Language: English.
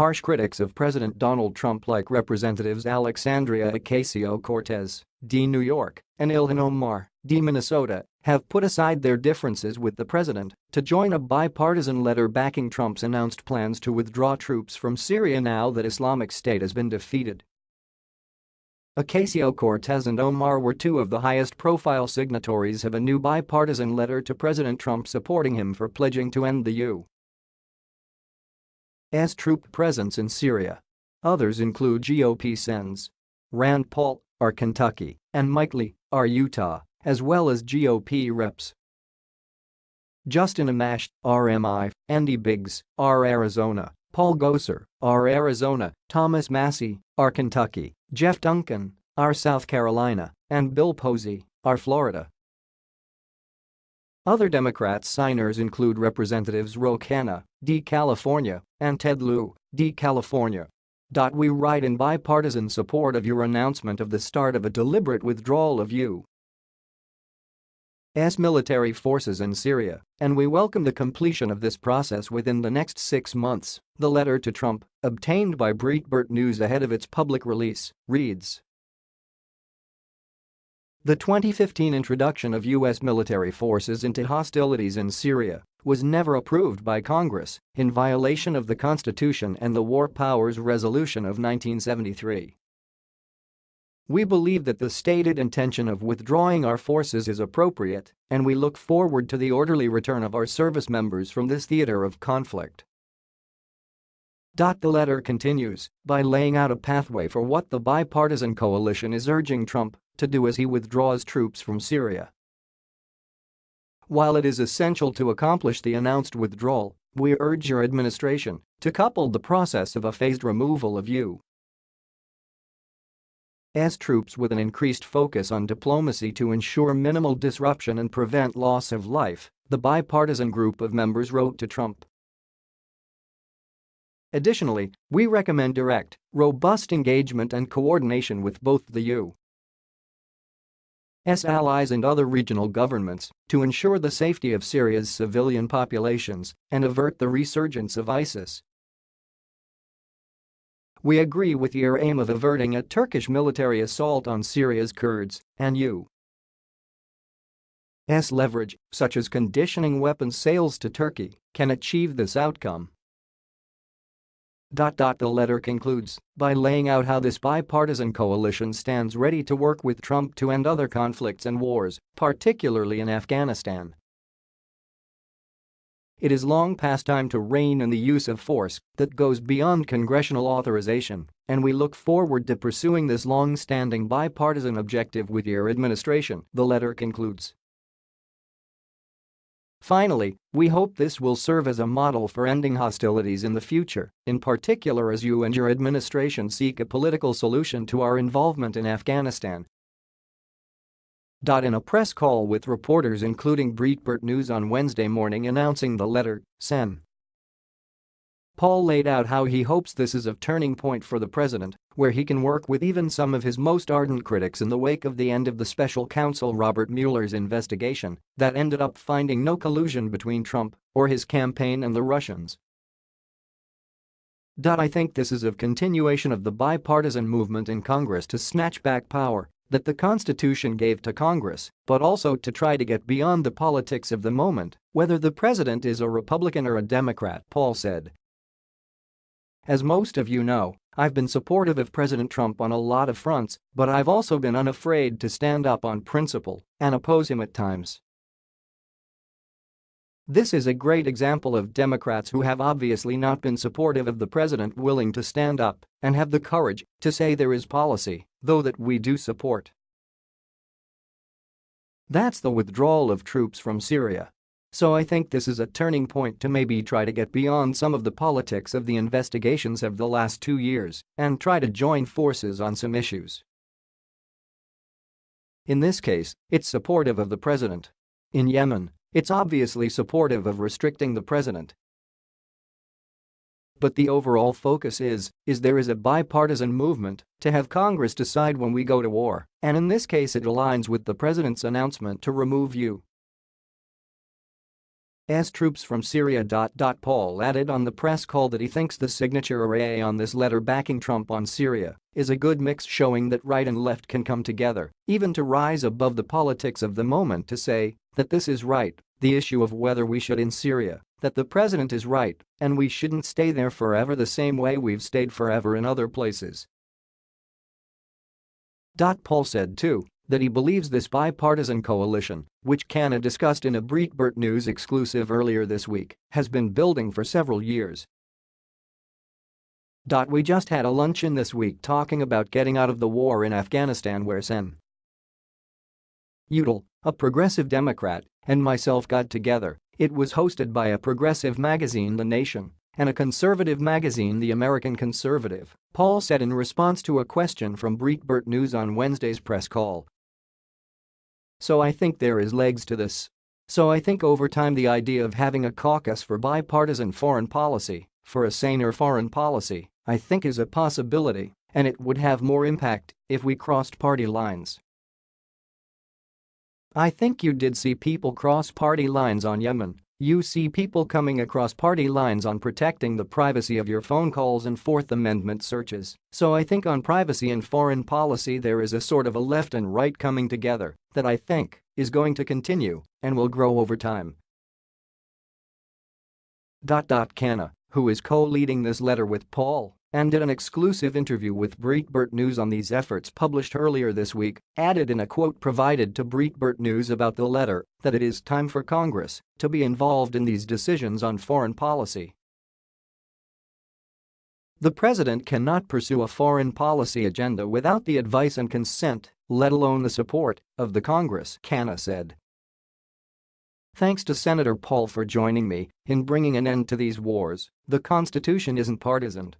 Harsh critics of President Donald Trump like Representatives Alexandria Ocasio-Cortez, D. New York, and Ilhan Omar, D. Minnesota, have put aside their differences with the president to join a bipartisan letter backing Trump's announced plans to withdraw troops from Syria now that Islamic State has been defeated. Ocasio-Cortez and Omar were two of the highest-profile signatories of a new bipartisan letter to President Trump supporting him for pledging to end the U. S. troop presence in Syria. Others include GOP Sens. Rand Paul, R. Kentucky, and Mike Lee, R. Utah, as well as GOP reps. Justin Amash, RMI, Andy Biggs, R. Arizona, Paul Gosar, R. Arizona, Thomas Massie, R. Kentucky, Jeff Duncan, R. South Carolina, and Bill Posey, R. Florida. Other Democrats signers include Representatives Ro Khanna, D. California, and Ted Lieu, D. California. We write in bipartisan support of your announcement of the start of a deliberate withdrawal of U.S. military forces in Syria, and we welcome the completion of this process within the next six months, the letter to Trump, obtained by Breitbart News ahead of its public release, reads. The 2015 introduction of U.S. military forces into hostilities in Syria was never approved by Congress in violation of the Constitution and the War Powers Resolution of 1973. We believe that the stated intention of withdrawing our forces is appropriate, and we look forward to the orderly return of our service members from this theater of conflict. The letter continues by laying out a pathway for what the bipartisan coalition is urging Trump to do as he withdraws troops from Syria. While it is essential to accomplish the announced withdrawal, we urge your administration to couple the process of a phased removal of U.S. troops with an increased focus on diplomacy to ensure minimal disruption and prevent loss of life, the bipartisan group of members wrote to Trump. Additionally, we recommend direct, robust engagement and coordination with both the U. S allies and other regional governments to ensure the safety of Syria's civilian populations and avert the resurgence of ISIS. We agree with your aim of averting a Turkish military assault on Syria's Kurds and you U.S. leverage, such as conditioning weapons sales to Turkey, can achieve this outcome. The letter concludes by laying out how this bipartisan coalition stands ready to work with Trump to end other conflicts and wars, particularly in Afghanistan. It is long past time to rein in the use of force that goes beyond congressional authorization, and we look forward to pursuing this long-standing bipartisan objective with your administration, the letter concludes. Finally, we hope this will serve as a model for ending hostilities in the future, in particular as you and your administration seek a political solution to our involvement in Afghanistan. In a press call with reporters including Breitbart News on Wednesday morning announcing the letter, Sen. Paul laid out how he hopes this is a turning point for the president, where he can work with even some of his most ardent critics in the wake of the end of the special counsel Robert Mueller's investigation that ended up finding no collusion between Trump or his campaign and the Russians. I think this is a continuation of the bipartisan movement in Congress to snatch back power that the Constitution gave to Congress, but also to try to get beyond the politics of the moment, whether the president is a Republican or a Democrat, Paul said. As most of you know, I've been supportive of President Trump on a lot of fronts, but I've also been unafraid to stand up on principle and oppose him at times. This is a great example of Democrats who have obviously not been supportive of the president willing to stand up and have the courage to say there is policy, though that we do support. That's the withdrawal of troops from Syria. So I think this is a turning point to maybe try to get beyond some of the politics of the investigations of the last two years and try to join forces on some issues. In this case, it's supportive of the president. In Yemen, it's obviously supportive of restricting the president. But the overall focus is, is there is a bipartisan movement to have Congress decide when we go to war, and in this case it aligns with the president's announcement to remove you U.S. troops from Syria. Paul added on the press call that he thinks the signature array on this letter backing Trump on Syria is a good mix showing that right and left can come together, even to rise above the politics of the moment to say that this is right, the issue of whether we should in Syria, that the president is right and we shouldn't stay there forever the same way we've stayed forever in other places. Paul said too that he believes this bipartisan coalition, which Khanna discussed in a Breitbart News exclusive earlier this week, has been building for several years. We just had a luncheon this week talking about getting out of the war in Afghanistan where Sen. Udall, a progressive Democrat, and myself got together. It was hosted by a progressive magazine The Nation and a conservative magazine The American Conservative, Paul said in response to a question from Breitbart News on Wednesday's press call. So I think there is legs to this. So I think over time the idea of having a caucus for bipartisan foreign policy, for a saner foreign policy, I think is a possibility, and it would have more impact if we crossed party lines. I think you did see people cross party lines on Yemen, you see people coming across party lines on protecting the privacy of your phone calls and Fourth Amendment searches, so I think on privacy and foreign policy there is a sort of a left and right coming together that I think is going to continue and will grow over time. Khanna, who is co-leading this letter with Paul and did an exclusive interview with Breitbart News on these efforts published earlier this week, added in a quote provided to Breitbart News about the letter that it is time for Congress to be involved in these decisions on foreign policy. The president cannot pursue a foreign policy agenda without the advice and consent, let alone the support, of the Congress, Khanna said. Thanks to Senator Paul for joining me in bringing an end to these wars, the Constitution isn't partisan